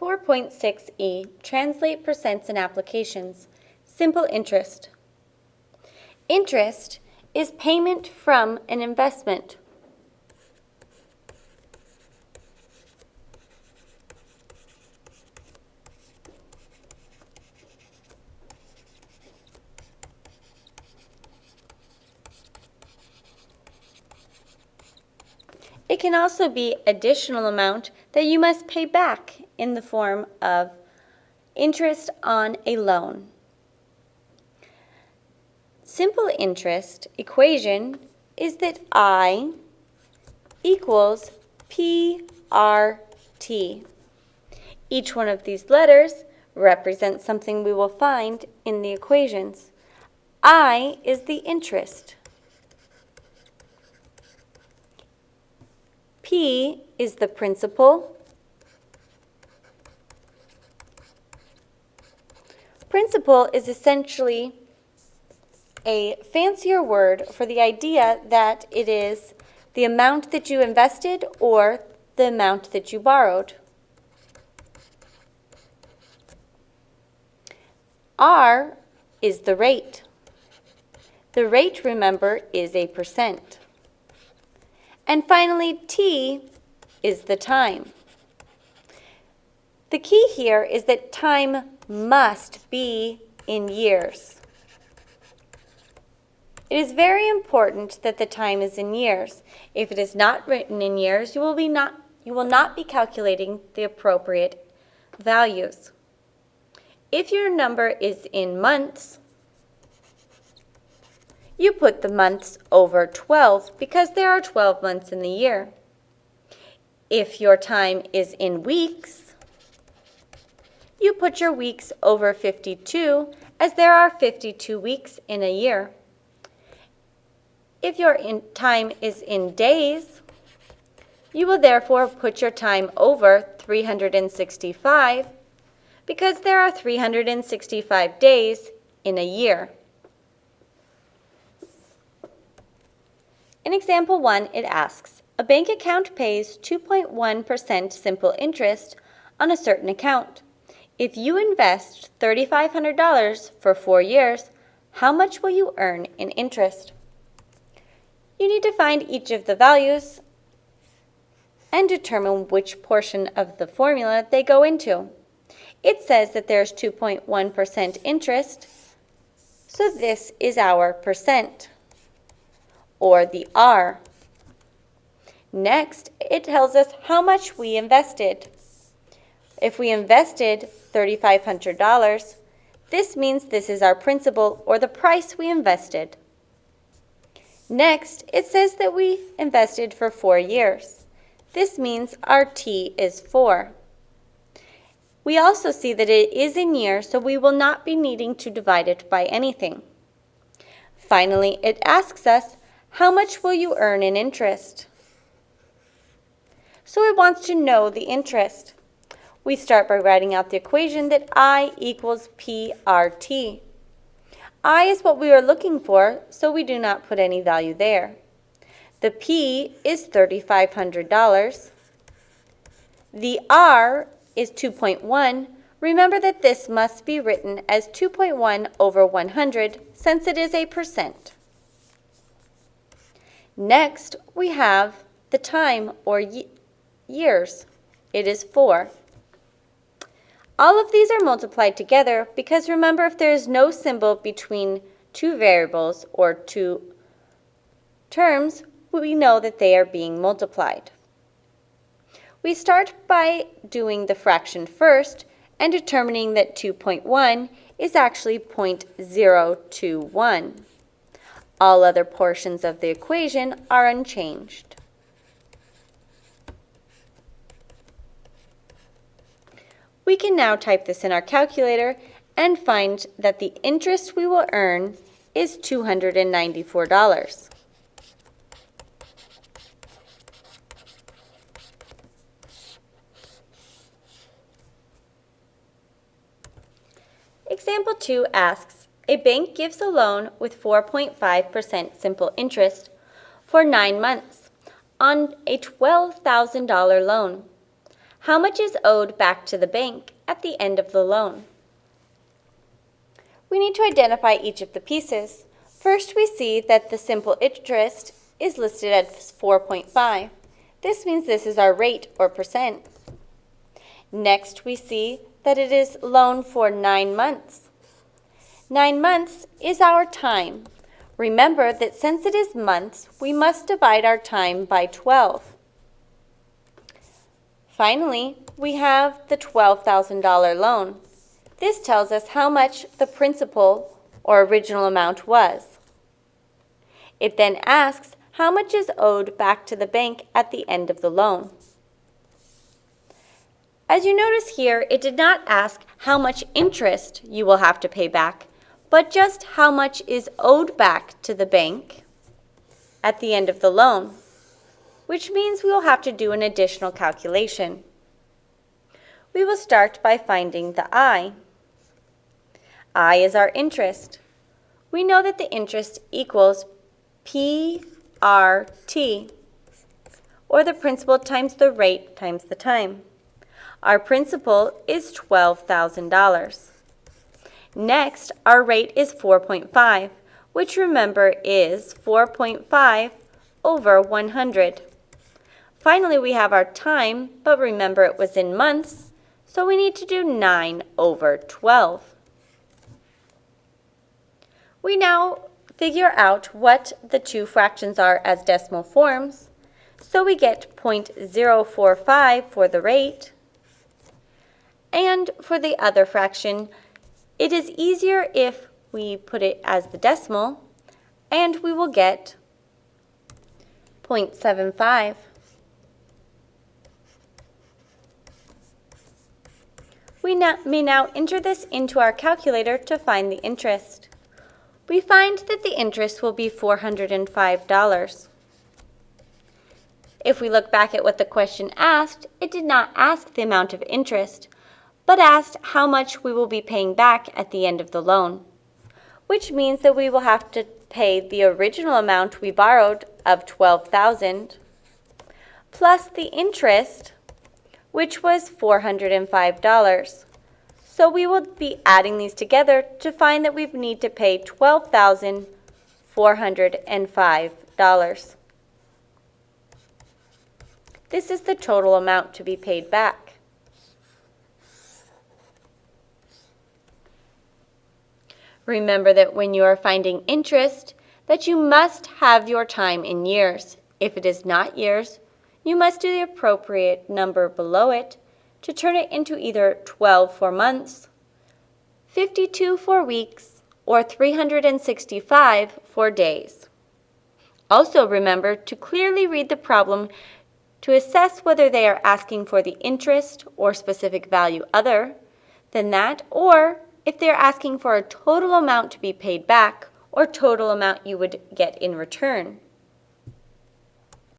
4.6e, translate percents and applications. Simple interest. Interest is payment from an investment. It can also be additional amount that you must pay back in the form of interest on a loan. Simple interest equation is that I equals PRT. Each one of these letters represents something we will find in the equations. I is the interest. P is the principal. Principal is essentially a fancier word for the idea that it is the amount that you invested or the amount that you borrowed. R is the rate. The rate, remember, is a percent. And finally, T is the time. The key here is that time must be in years. It is very important that the time is in years. If it is not written in years, you will, be not, you will not be calculating the appropriate values. If your number is in months, you put the months over 12 because there are 12 months in the year. If your time is in weeks, you put your weeks over 52 as there are 52 weeks in a year. If your time is in days, you will therefore put your time over 365 because there are 365 days in a year. In example 1, it asks, a bank account pays 2.1% simple interest on a certain account. If you invest $3,500 for four years, how much will you earn in interest? You need to find each of the values and determine which portion of the formula they go into. It says that there's 2.1% interest, so this is our percent or the R. Next, it tells us how much we invested. If we invested $3,500, this means this is our principal or the price we invested. Next, it says that we invested for four years. This means our T is 4. We also see that it is in years, so we will not be needing to divide it by anything. Finally, it asks us how much will you earn in interest? So it wants to know the interest. We start by writing out the equation that I equals PRT. I is what we are looking for, so we do not put any value there. The P is $3,500. The R is 2.1. Remember that this must be written as 2.1 over 100 since it is a percent. Next, we have the time or years. It is 4. All of these are multiplied together because remember if there is no symbol between two variables or two terms, we know that they are being multiplied. We start by doing the fraction first and determining that 2.1 is actually 0.021. All other portions of the equation are unchanged. We can now type this in our calculator and find that the interest we will earn is $294. Example 2 asks, a bank gives a loan with 4.5% simple interest for nine months on a $12,000 loan. How much is owed back to the bank at the end of the loan? We need to identify each of the pieces. First, we see that the simple interest is listed at 4.5. This means this is our rate or percent. Next, we see that it is loan for nine months. Nine months is our time. Remember that since it is months, we must divide our time by 12. Finally, we have the $12,000 loan. This tells us how much the principal or original amount was. It then asks how much is owed back to the bank at the end of the loan. As you notice here, it did not ask how much interest you will have to pay back, but just how much is owed back to the bank at the end of the loan which means we will have to do an additional calculation. We will start by finding the I. I is our interest. We know that the interest equals PRT, or the principal times the rate times the time. Our principal is $12,000. Next, our rate is 4.5, which remember is 4.5 over 100. Finally, we have our time, but remember it was in months, so we need to do 9 over 12. We now figure out what the two fractions are as decimal forms, so we get 0.045 for the rate, and for the other fraction, it is easier if we put it as the decimal, and we will get 0.75. We may now enter this into our calculator to find the interest. We find that the interest will be $405. If we look back at what the question asked, it did not ask the amount of interest, but asked how much we will be paying back at the end of the loan, which means that we will have to pay the original amount we borrowed of 12,000 plus the interest which was $405. So we will be adding these together to find that we need to pay $12,405. This is the total amount to be paid back. Remember that when you are finding interest, that you must have your time in years. If it is not years, you must do the appropriate number below it to turn it into either 12 for months, 52 for weeks, or 365 for days. Also remember to clearly read the problem to assess whether they are asking for the interest or specific value other than that, or if they're asking for a total amount to be paid back or total amount you would get in return.